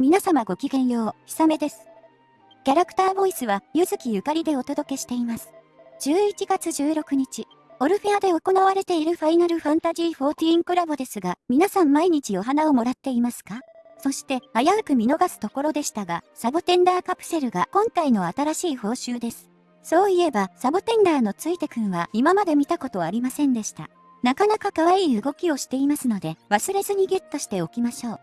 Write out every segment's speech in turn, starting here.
皆様ごきげんよう、ひさめです。キャラクターボイスは、ゆずきゆかりでお届けしています。11月16日、オルフェアで行われているファイナルファンタジー14コラボですが、皆さん毎日お花をもらっていますか？そして、危うく見逃すところでしたが、サボテンダーカプセルが今回の新しい報酬です。そういえば、サボテンダーのついてくんは今まで見たことありませんでした。なかなか可愛い動きをしていますので、忘れずにゲットしておきましょう。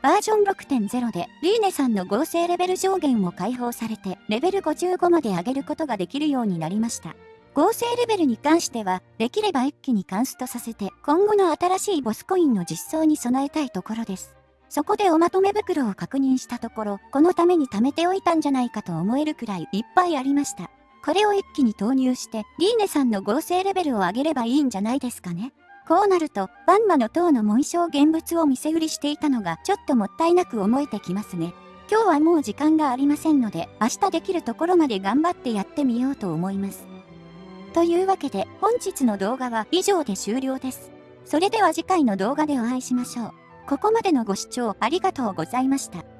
バージョン6.0で、リーネさんの合成レベル上限も解放されて、レベル55まで上げることができるようになりました。合成レベルに関しては、できれば一気にカンストさせて、今後の新しいボスコインの実装に備えたいところです。そこでおまとめ袋を確認したところ、このために貯めておいたんじゃないかと思えるくらいいっぱいありました。これを一気に投入して、リーネさんの合成レベルを上げればいいんじゃないですかね。こうなると、バンマの塔の紋章現物を見せ売りしていたのがちょっともったいなく思えてきますね。今日はもう時間がありませんので、明日できるところまで頑張ってやってみようと思います。というわけで、本日の動画は以上で終了です。それでは次回の動画でお会いしましょう。ここまでのご視聴ありがとうございました。